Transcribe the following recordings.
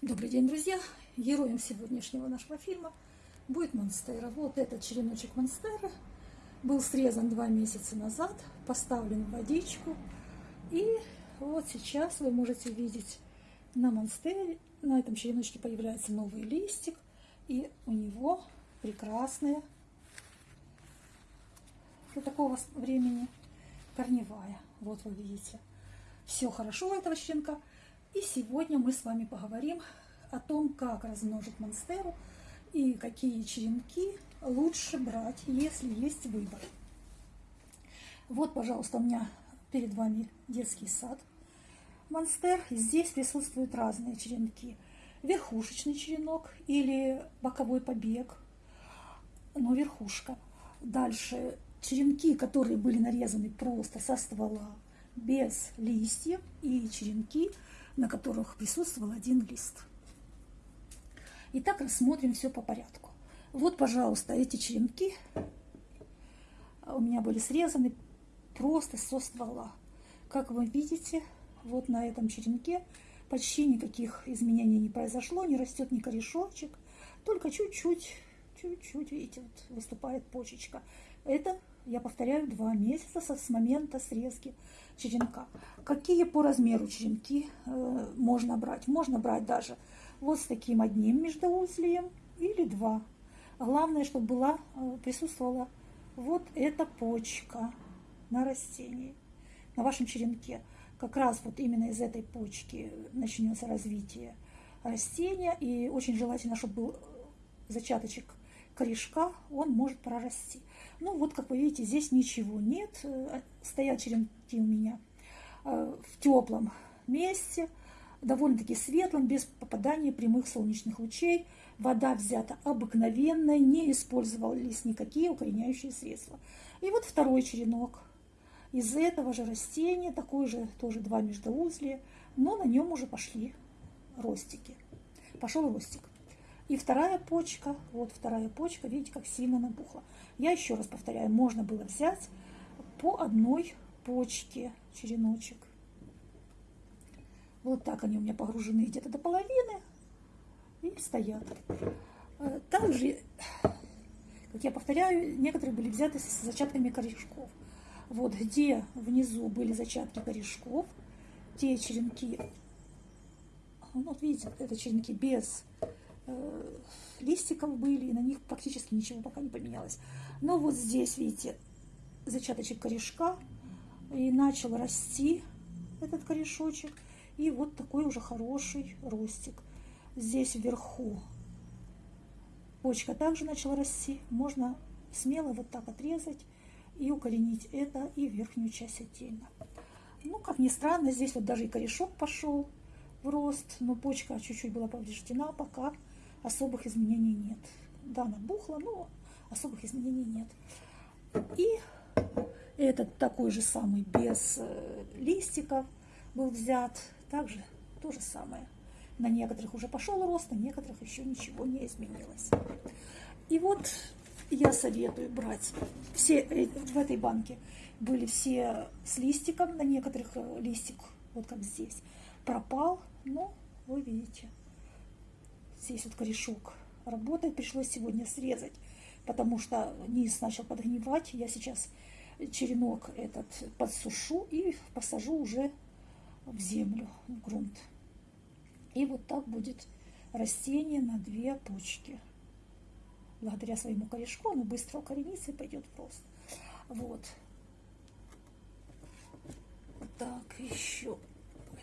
Добрый день, друзья! Героем сегодняшнего нашего фильма будет Монстера. Вот этот череночек Монстера был срезан два месяца назад, поставлен в водичку. И вот сейчас вы можете видеть на Монстере, на этом череночке появляется новый листик. И у него прекрасная для такого времени корневая. Вот вы видите. Все хорошо у этого черенка. И сегодня мы с вами поговорим о том, как размножить монстеру и какие черенки лучше брать, если есть выбор. Вот, пожалуйста, у меня перед вами детский сад монстер. Здесь присутствуют разные черенки. Верхушечный черенок или боковой побег, но верхушка. Дальше черенки, которые были нарезаны просто со ствола, без листьев, и черенки – на которых присутствовал один лист. Итак, рассмотрим все по порядку. Вот, пожалуйста, эти черенки у меня были срезаны просто со ствола. Как вы видите, вот на этом черенке почти никаких изменений не произошло, не растет ни корешочек, только чуть-чуть, чуть-чуть, видите, вот выступает почечка. Это, я повторяю, два месяца с момента срезки черенка. Какие по размеру черенки э, можно брать? Можно брать даже вот с таким одним междоузлием или два. Главное, чтобы была, э, присутствовала вот эта почка на растении, на вашем черенке. Как раз вот именно из этой почки начнется развитие растения. И очень желательно, чтобы был зачаточек корешка, он может прорасти. Ну вот, как вы видите, здесь ничего нет. Э, стоят черенки у меня э, в теплом месте, довольно-таки светлом, без попадания прямых солнечных лучей. Вода взята обыкновенная, не использовались никакие укореняющие средства. И вот второй черенок из этого же растения, такой же, тоже два междоузлия, но на нем уже пошли ростики. Пошел ростик. И вторая почка, вот вторая почка, видите, как сильно набухла. Я еще раз повторяю, можно было взять по одной почке череночек. Вот так они у меня погружены где-то до половины и стоят. Э, также, как я повторяю, некоторые были взяты с зачатками корешков. Вот где внизу были зачатки корешков, те черенки, ну, вот видите, это черенки без листиков были, и на них практически ничего пока не поменялось. Но вот здесь, видите, зачаточек корешка, и начал расти этот корешочек, и вот такой уже хороший ростик. Здесь вверху почка также начала расти, можно смело вот так отрезать и укоренить это и верхнюю часть отдельно. Ну, как ни странно, здесь вот даже и корешок пошел в рост, но почка чуть-чуть была повреждена, пока особых изменений нет. Да, набухла, но особых изменений нет. И этот такой же самый без э, листиков был взят. Также то же самое. На некоторых уже пошел рост, на некоторых еще ничего не изменилось. И вот я советую брать все э, в этой банке были все с листиком, на некоторых э, листик, вот как здесь, пропал, но вы видите, здесь вот корешок работает, пришлось сегодня срезать, потому что низ начал подгнивать. Я сейчас черенок этот подсушу и посажу уже в землю, в грунт. И вот так будет растение на две почки. Благодаря своему корешку оно быстро укоренится и пойдет в рост. Вот. Так, еще, Ой,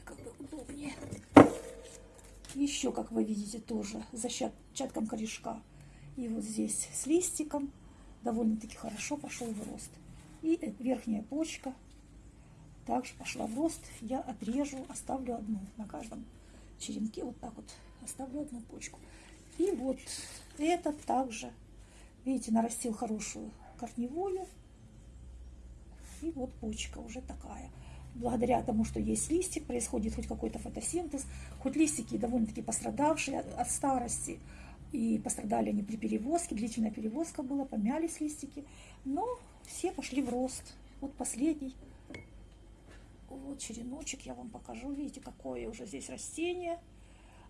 как бы удобнее. Еще, как вы видите, тоже зачатком корешка. И вот здесь с листиком довольно-таки хорошо пошел в рост. И верхняя почка также пошла в рост. Я отрежу, оставлю одну на каждом черенке. Вот так вот оставлю одну почку. И вот этот также, видите, нарастил хорошую корневую. И вот почка уже такая благодаря тому, что есть листик, происходит хоть какой-то фотосинтез, хоть листики довольно-таки пострадавшие от старости, и пострадали они при перевозке, длительная перевозка была, помялись листики, но все пошли в рост. Вот последний, вот череночек я вам покажу, видите, какое уже здесь растение.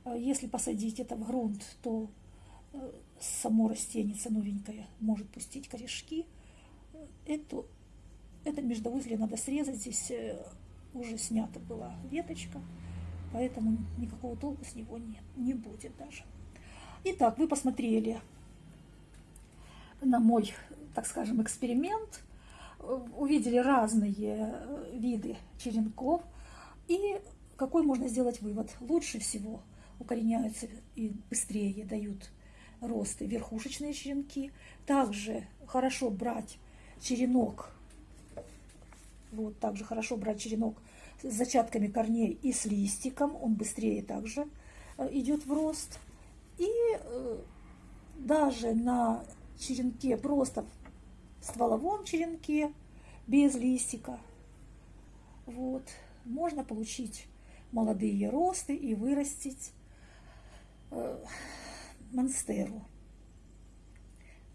Э, если посадить это в грунт, то э, само растение новенькое может пустить корешки. Эту, это междоузлие надо срезать. Здесь уже снята была веточка, поэтому никакого толку с него нет, не будет даже. Итак, вы посмотрели на мой, так скажем, эксперимент, увидели разные виды черенков и какой можно сделать вывод? Лучше всего укореняются и быстрее дают росты верхушечные черенки. Также хорошо брать черенок, вот также хорошо брать черенок с зачатками корней и с листиком, он быстрее также э, идет в рост. И э, даже на черенке, просто в стволовом черенке, без листика, вот, можно получить молодые росты и вырастить э, монстеру.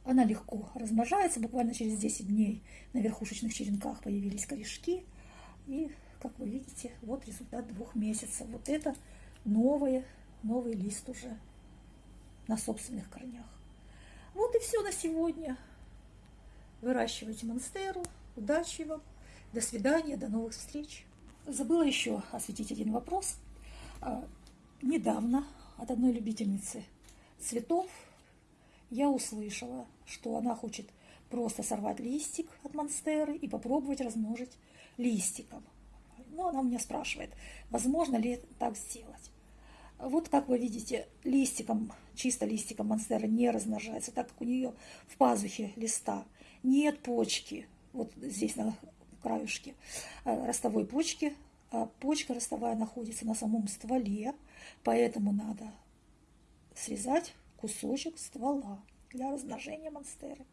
Она легко размножается, буквально через 10 дней на верхушечных черенках появились корешки. И, как вы видите, вот результат двух месяцев. Вот это новый, новый лист уже на собственных корнях. Вот и все на сегодня. Выращивайте монстеру. Удачи вам. До свидания, до новых встреч. Забыла еще осветить один вопрос. А, недавно от одной любительницы цветов я услышала, что она хочет просто сорвать листик от монстеры и попробовать размножить листиком. Ну, она меня спрашивает, возможно ли так сделать. Вот как вы видите, листиком, чисто листиком монстера не размножается, так как у нее в пазухе листа нет почки, вот здесь на краюшке э, ростовой почки, а почка ростовая находится на самом стволе, поэтому надо срезать кусочек ствола для размножения монстеры.